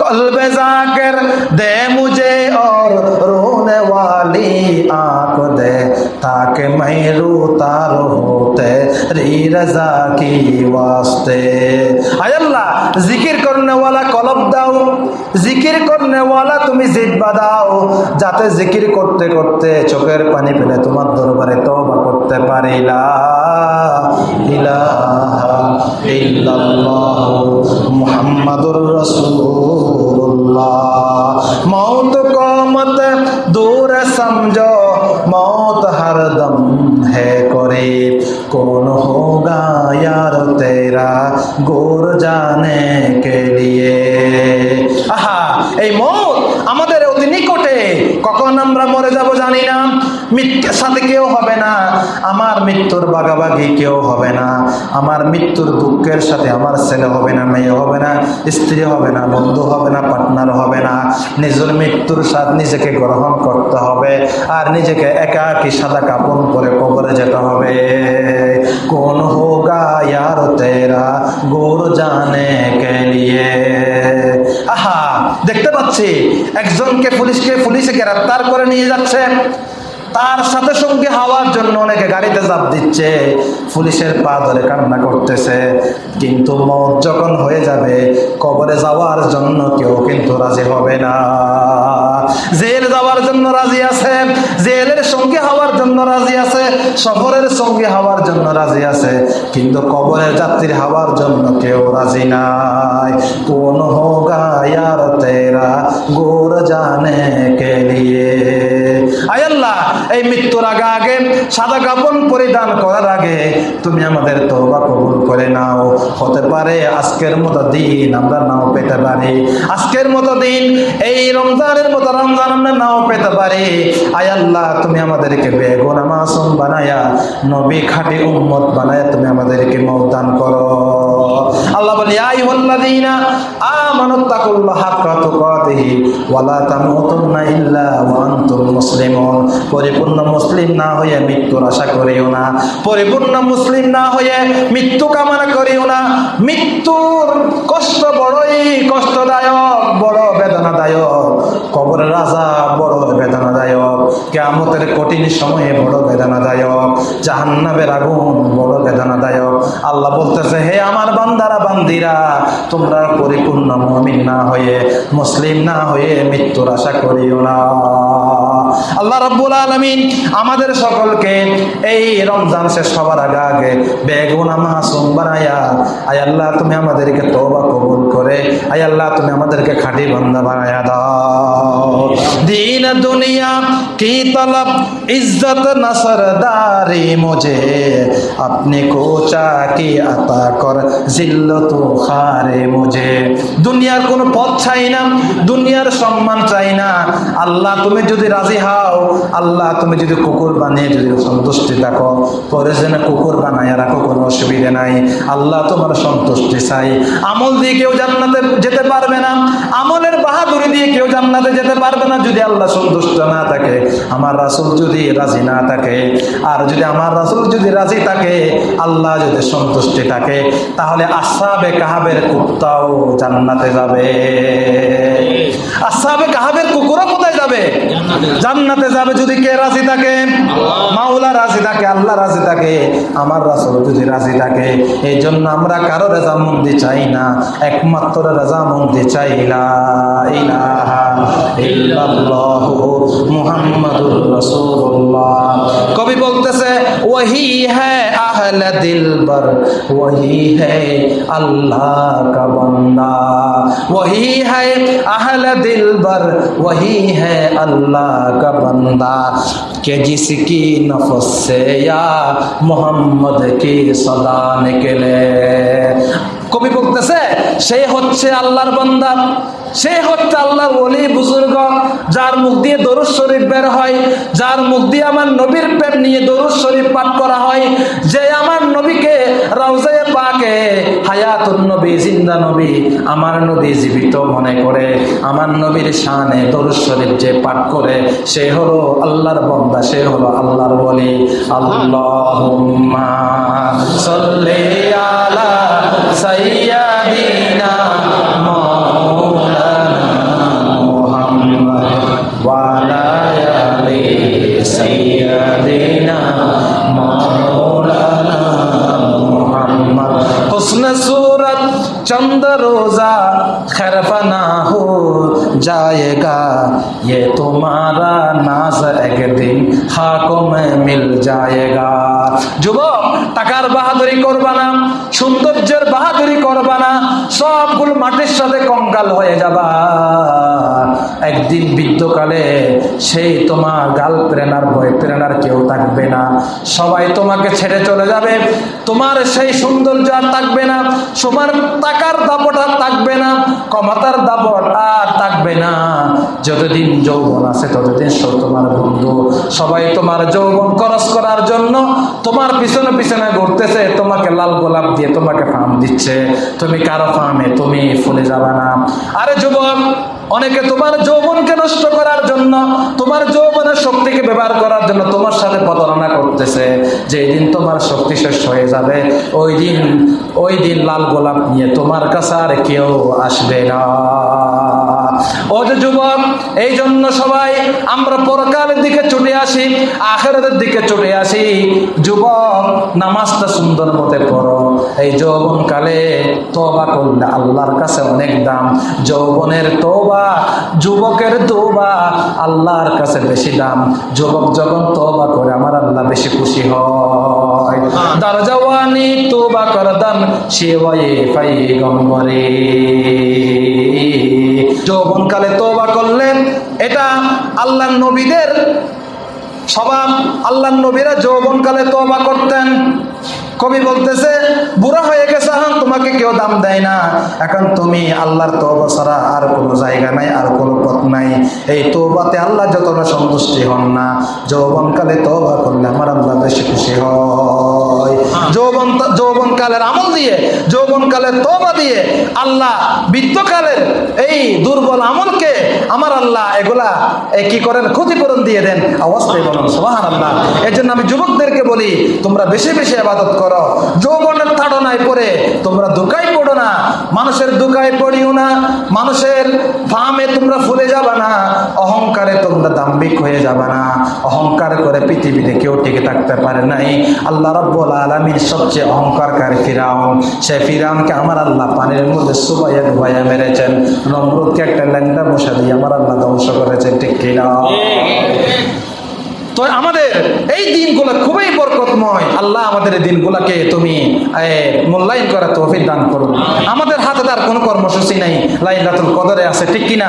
কলবে জাকের দে মুঝে আর রোনে ওয়ালি তাকে মাই রোতা রোতে রি রাজা কি ওয়াস্তে। আল্লাহ, জিকির করনেওয়ালা কলব দাও, জিকির করনেওয়ালা তুমি জিব্বা দাও, যাতে জিকির করতে করতে চোখের পানি ফেলে তোমার দরবারে তবা করতে পারিলা ইলাহা ইল্লাল্লাহ মুহাম্মাদুর রাসূলুল্লাহ मौत को मत दूर समझो मौत हर दम है करीब कौन होगा यार तेरा गोर जाने के लिए আহা এই মৌত আমাদের অতি নিকটে কখন আমরা মরে যাব জানি না মৃত্যুর সাথে কেউ হবে না। আমার মৃত্যুর বাগাবাগি কেউ হবে না। আমার মৃত্যুর দুঃখের সাথে আমার ছেলে হবে না, মেয়ে হবে না, স্ত্রী হবে না, বন্ধু হবে না পার্টনার হবে না। নিজের মৃত্যুর স্বাদ নিজেকে গ্রহণ করতে হবে আর নিজেকে একাকি সাদা কাপড় পরে কবরে যেতে হবে। কোন হোগা ইয়ার তেরা গোর জানে কে লিয়ে আহা, দেখতে পাচ্ছি, একজনকে পুলিশকে পুলিশে গ্রেফতার করে নিয়ে যাচ্ছে। তার সাথে সঙ্গে হওয়ার জন্য অনেকে গাড়িতে চাপ দিচ্ছে। পুলিশের পা ধরে কান্না করতেছে। কিন্তু মত যখন হয়ে যাবে, কবরে যাওয়ার জন্য কেউ কিন্তু রাজি হবে না। জেল যাওয়ার জন্য রাজি আছে, জেলের সঙ্গে হওয়ার জন্য রাজি আছে সফরের সঙ্গে হওয়ার জন্য রাজি আছে। কিন্তু কবরের যাত্রীর হওয়ার জন্য কেউ রাজি নাই। কোন হোগা তেরা গোর জানে কে লিয়ে আয় আল্লাহ এই মৃত্যুর আগে আগে সাদা কাপড় পরিধান করার আগে তুমি আমাদের তওবা কবুল করে নাও। হতে পারে আজকের মতো দিন আমরা নাও পেতে পারি। আজকের মতো দিন এই রমজানের মতো রমজান আমরা নাও পেতে পারি। আয় আল্লাহ, তুমি আমাদেরকে বেগুন মাসুম বানায়া, নবী খাঁটি উম্মত বানায়া তুমি আমাদেরকে মৌদান করো। আল্লাহ বলি আই ওয়াল্লাযীনা আমানু পরিপূর্ণ মুসলিম না হয়ে মৃত্যুর আশা করিও না। পরিপূর্ণ মুসলিম না হয়ে মৃত্যু কামনা করিও না। মৃত্যুর কষ্ট বড়ই কষ্টদায়ক, বড় বেদনাদায়ক। কবরের রাজা বড় বেদনাদায়ক। কেয়ামতের কঠিন সময়ে বড় বেদনাদায়ক জাহান্নাবের আগুন বড় বেদনাদায়ক। আল্লাহ বলতেছে, হে আমার বান্দারা, বান্দিরা, তোমরা পরিপূর্ণ মমিন না হয়ে, মুসলিম না হয়ে মৃত্যুর আশা করিও না। আল্লাহ রাব্বুল আলামিন আমাদের সকলকে এই রমজান শেষ হওয়ার আগে আগে বেগুনা মাসুম বানায়া, আয় আল্লাহ, তুমি আমাদেরকে তওবা কবুল করে, আয় আল্লাহ, তুমি আমাদেরকে খাঁটি বান্দা বানায়া দাও। दीन কি তলব ইজ্জত নসর দারি মুঝে? আপনি কোচা কি আতা কর জিল্ল তো হারে মুঝে? দুনিয়ার কোনো পথ চাই না, দুনিয়ার সম্মান চাই না। আল্লাহ তুমি যদি রাজি হাও, আল্লাহ তুমি যদি কুকুর বানিয়ে যদি সন্তুষ্টি থাকো, পরে যেন কুকুর বানাই রাখো কোনো অসুবিধে নাই। আল্লাহ তোমার সন্তুষ্টি চাই। আমল দিয়ে কেউ জান্নাতে যেতে পারবে না। আমলের বাহাদুরি দিয়ে কেউ জান্নাতে যেতে পারবে না যদি আল্লাহ সন্তুষ্ট না থাকে। আমার রাসুল যদি রাজি না থাকে আর যদি আমার রাসুল যদি রাজি থাকে আল্লাহ যদি সন্তুষ্টি থাকে তাহলে আসাবে কাহাবের কুত্তাও জান্নাতে যাবে। আসাবে কাহাবের কুকুরও কোথায় যাবে? জান্নাতে যাবে যদি কে রাজি থাকে? মাওলা রাজি থাকে আল্লাহ রাজি থাকে আমার রাসুল যদি রাজি থাকে এই জন্য আমরা কারও রেজামন্দি চাই না একমাত্র রেজামন্দি চাই ইলাহা ইল্লাল্লাহু রাসূলুল্লাহ কবি বলতেছে ওহি হ্যাঁ আহল দিল বর ওহি হ্যাঁ আল্লাহ কা বন্দা ওহি হ্যাঁ আহল দিল বর ওহি হ্যাঁ আল্লাহ কা বন্দা کہ جس کی نفس سے یا কবি বলতেছে সে হচ্ছে আল্লাহর বান্দা। সে হচ্ছে আল্লাহর ওলি বুজুর্গ, যার মুখ দিয়ে দরুদ শরীফ বের হয়, যার মুখ দিয়ে আমার নবীর প্রেম নিয়ে দরুদ শরীফ পাঠ করা হয়। যে আমার নবীকে রওজায়ে পাকে, হায়াতুন নবী, জিন্দা নবী, আমার নবী জীবিত মনে করে, আমার নবীর শানে দরুদ শরীফ যে পাঠ করে, সে হলো আল্লাহর বান্দা, সে হলো আল্লাহর ওলি। আল্লাহুম্মা সাল্লি আলা সাইয়্যিদিনা जाएगा ये तुम्हारा नाज एक दिन खाकों में मिल जाएगा যুবক টাকার বাহাদুরি করবা না সৌন্দর্যের বাহাদুরি করবা না সবগুলো মাটির সাথে কঙ্কাল হয়ে যাবা একদিন বৃদ্ধকালে সেই তোমার গার্লফ্রেন্ড আর বয়ফ্রেন্ড আর কেউ থাকবে না সবাই তোমাকে ছেড়ে চলে যাবে তোমার সেই সৌন্দর্য আর থাকবে না তোমার টাকার দাপট আর থাকবে না ক্ষমতার দাপট আর থাকবে না। যতদিন যৌবন আছে, ততদিন সব তোমার বন্ধু। সবাই তোমার যৌবন খরচ করার জন্য তোমার পিছনে পিছনে ঘুরতেছে, তোমাকে লাল গোলাপ দিয়ে তোমাকে ফার্ম দিচ্ছে। তুমি কারও ফার্মে, তুমি ফুলে যাবে না। আরে যুবক, অনেকে তোমার যৌবনকে নষ্ট করার জন্য, তোমার যৌবনের শক্তিকে ব্যবহার করার জন্য তোমার সাথে প্রতারণা করতেছে। যেই দিন তোমার শক্তি শেষ হয়ে যাবে, ওই দিন ওই দিন লাল গোলাপ নিয়ে তোমার কাছে আর কেউ আসবে না। ও যে যুবক, এই জন্য সবাই আমরা পরকালের দিকে ছুটে আসি, আখেরাতের দিকে ছুটে আসি। যুবক, নামাজটা সুন্দর মতে পড়ো। এই যৌবন কালে তোবা করলে আল্লাহর কাছে অনেক দাম। যৌবনের তোবা যুবকের তোবা আল্লাহর কাছে বেশি দাম। যুবক যখন তোবা করে আমার আল্লাহ বেশি খুশি হয়। দারজাওয়ানি তোবা করদান সেবায়ে পাই গম্বরে যৌবনকালে তোবা করলেন এটা আল্লাহ নবীদের স্বভাব। আল্লাহ নবীরা যৌবনকালে তোবা করতেন। কবি বলতেছে বুড়া হয়ে গেছে হ্যাঁ তোমাকে কেউ দাম দেয় না। এখন তুমি আল্লাহর তোবা ছাড়া আর কোনো জায়গা নাই আর কোনো এই তোবাতে আল্লাহ যতটা সন্তুষ্টি হন না যৌবনকালে তোবা করলে আমার আল্লাহ বেশি খুশি হয়। যৌবন যৌবনকালের আমল দিয়ে যৌবনকালের তোবা দিয়ে আল্লাহ বৃদ্ধকালের এই দুর্বল আমলকে আমার আল্লাহ, এগুলা কি করেন? ক্ষতিপূরণ দিয়ে দেন। অবস্থায় বলুন সোহান আল্লাহ এর জন্য আমি যুবকদেরকে বলি, তোমরা বেশি বেশি আবাদত করো। যৌবনের তাড়নায় পরে তোমরা দুকাই পড়ো না। মানুষের দুকায় পড়িও না। মানুষের ফার্মে তোমরা ফুলে যাবা না। অহংকারে তোমরা দাম্ভিক হয়ে যাবে না। অহংকার করে পৃথিবীতে কেউ টিকে থাকতে পারে নাই। আল্লাহ রব্বুল আলমীর সবচেয়ে অহংকারকারী ফিরাউন। সে ফিরাউনকে আমার আল্লাহ পানির মধ্যে সুবাইয়া ডুবাইয়া মেরেছেন। নমরুদকে একটা ল্যাংটা মশা দিয়ে আমার আল্লাহ ধ্বংস করেছেন, ঠিক কিনা? তো আমাদের এই দিনগুলো খুবই বরকতময়। আল্লাহ আমাদের এই দিনগুলোকে তুমি মূল্যায়ন করা তৌফিক দান করুন। আমাদের হাতে তার কোনো কর্মসূচি নাই। লাইলাতুল কদরে আছে, ঠিক কিনা?